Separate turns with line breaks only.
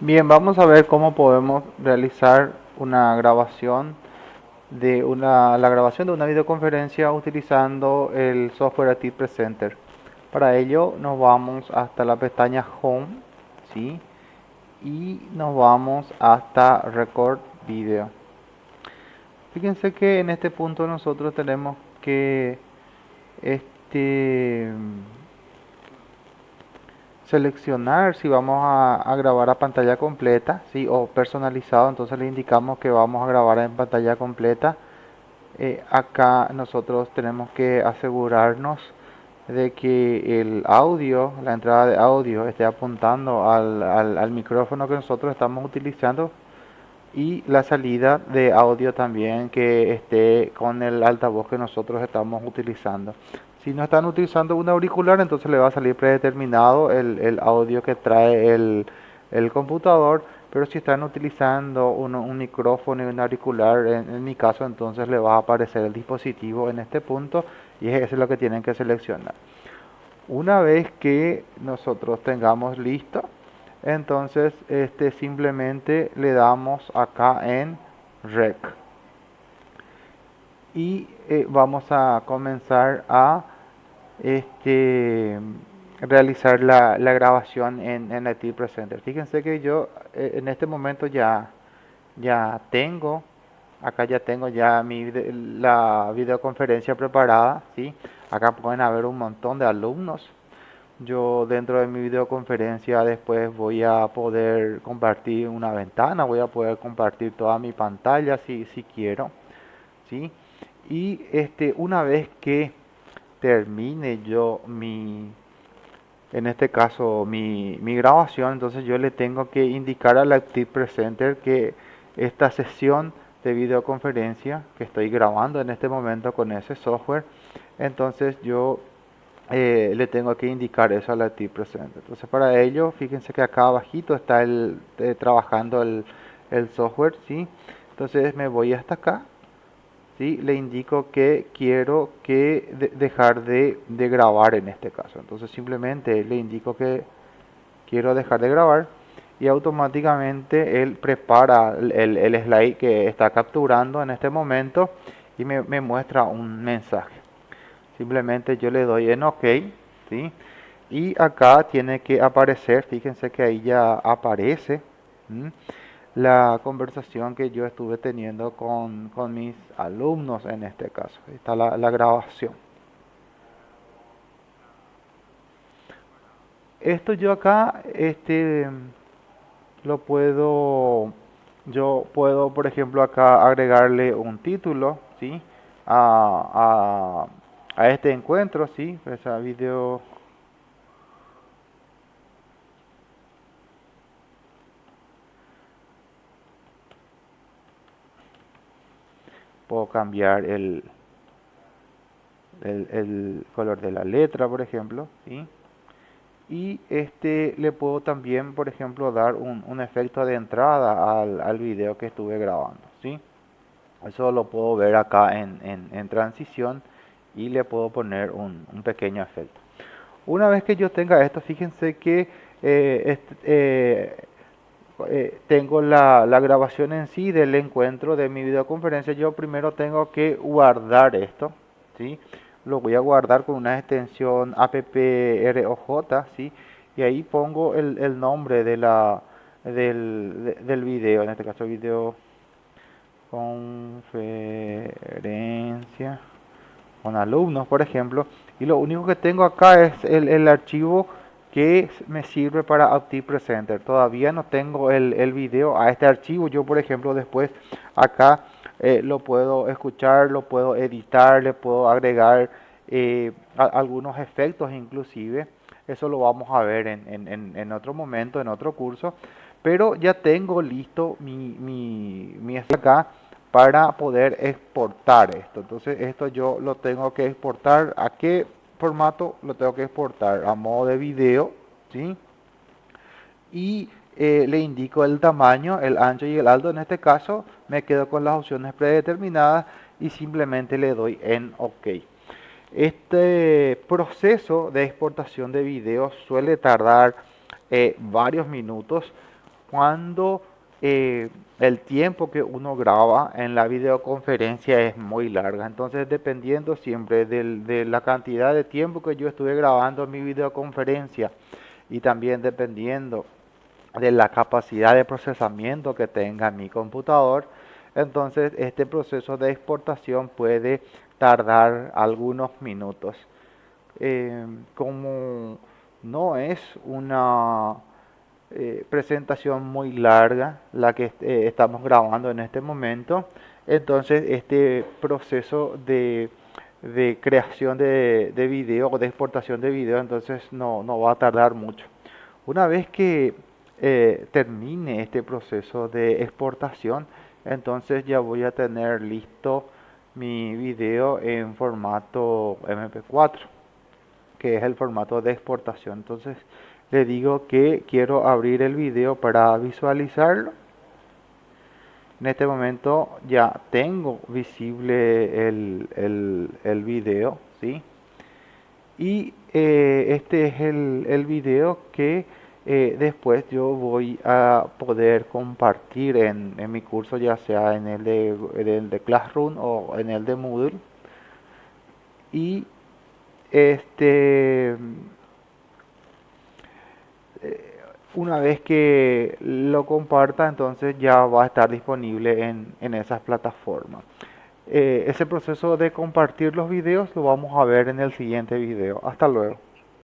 Bien, vamos a ver cómo podemos realizar una grabación de una, la grabación de una videoconferencia utilizando el software AT Presenter. Para ello nos vamos hasta la pestaña Home, ¿sí? Y nos vamos hasta Record Video. Fíjense que en este punto nosotros tenemos que este seleccionar si vamos a, grabar a pantalla completa ¿sí? o personalizado. Entonces le indicamos que vamos a grabar en pantalla completa. Eh, acá nosotros tenemos que asegurarnos de que el audio la entrada de audio esté apuntando al, al micrófono que nosotros estamos utilizando y la salida de audio también que esté con el altavoz que nosotros estamos utilizando si no están utilizando un auricular, entonces le va a salir predeterminado el, audio que trae el, computador. Pero si están utilizando un, micrófono y un auricular, en, mi caso, entonces le va a aparecer el dispositivo en este punto y eso es lo que tienen que seleccionar. Una vez que nosotros tengamos listo, entonces este simplemente le damos acá en Rec y eh, vamos a comenzar a este, realizar la, grabación en, en IT Presenter. Fíjense que yo eh, en este momento ya, ya tengo, acá ya tengo ya mi, la videoconferencia preparada, ¿sí? Acá pueden haber un montón de alumnos. Yo dentro de mi videoconferencia después voy a poder compartir una ventana, voy a poder compartir toda mi pantalla si, si quiero, ¿sí? Y este, una vez que termine yo mi, en este caso mi, mi, grabación, entonces yo le tengo que indicar al Active Presenter que esta sesión de videoconferencia que estoy grabando en este momento con ese software, entonces yo eh, le tengo que indicar eso al Active Presenter. Entonces para ello, fíjense que acá abajito está el, eh, trabajando el, el software, ¿sí? Entonces me voy hasta acá le indico que quiero que dejar de, grabar en este caso. Entonces simplemente le indico que quiero dejar de grabar y automáticamente él prepara el, slide que está capturando en este momento y me, muestra un mensaje. Simplemente yo le doy en OK. ¿sí? Y acá tiene que aparecer, fíjense que ahí ya aparece la conversación que yo estuve teniendo con, mis alumnos en este caso. está la, la grabación. Esto yo acá, este, lo puedo, yo puedo, por ejemplo, acá agregarle un título, ¿sí? A, a, a este encuentro, ¿sí? Esa video puedo cambiar el, el, color de la letra por ejemplo y este le puedo también por ejemplo dar un, efecto de entrada al, al, video que estuve grabando ¿sí? eso lo puedo ver acá en, en, transición y le puedo poner un, pequeño efecto una vez que yo tenga esto fíjense que eh, este, eh, eh, tengo la, grabación en sí del encuentro de mi videoconferencia, yo primero tengo que guardar esto, ¿sí? Lo voy a guardar con una extensión approj, ¿sí? Y ahí pongo el, nombre de la, del, del video, en este caso video conferencia con alumnos, por ejemplo, y lo único que tengo acá es el, el archivo que me sirve para Active Presenter. Todavía no tengo el, el video a este archivo. Yo, por ejemplo, después acá eh, lo puedo escuchar, lo puedo editar, le puedo agregar eh, algunos efectos inclusive. Eso lo vamos a ver en, en, en, otro momento, en otro curso. Pero ya tengo listo mi, mi, mi acá para poder exportar esto. Entonces esto yo lo tengo que exportar. ¿A qué formato lo tengo que exportar a modo de video, ¿sí? Y eh, le indico el tamaño, el ancho y el alto. En este caso me quedo con las opciones predeterminadas y simplemente le doy en OK. Este proceso de exportación de video suele tardar eh, varios minutos. cuando eh, el tiempo que uno graba en la videoconferencia es muy larga. Entonces, dependiendo siempre de la cantidad de tiempo que yo estuve grabando mi videoconferencia y también dependiendo de la capacidad de procesamiento que tenga mi computador, entonces este proceso de exportación puede tardar algunos minutos. Eh, como no es una eh, presentación muy larga la que eh, estamos grabando en este momento, entonces este proceso de, creación de, de, video o de exportación de video entonces no, no va a tardar mucho. Una vez que termine este proceso de exportación, entonces ya voy a tener listo mi video en formato MP4 que es el formato de exportación entonces le digo que quiero abrir el video para visualizarlo en este momento ya tengo visible el, el, video ¿sí? y eh, este es el, el video que eh, después yo voy a poder compartir en, en, mi curso ya sea en el de, el de Classroom o en el de Moodle y este una vez que lo comparta entonces ya va a estar disponible en, en esas plataformas. Eh, ese proceso de compartir los videos lo vamos a ver en el siguiente video. Hasta luego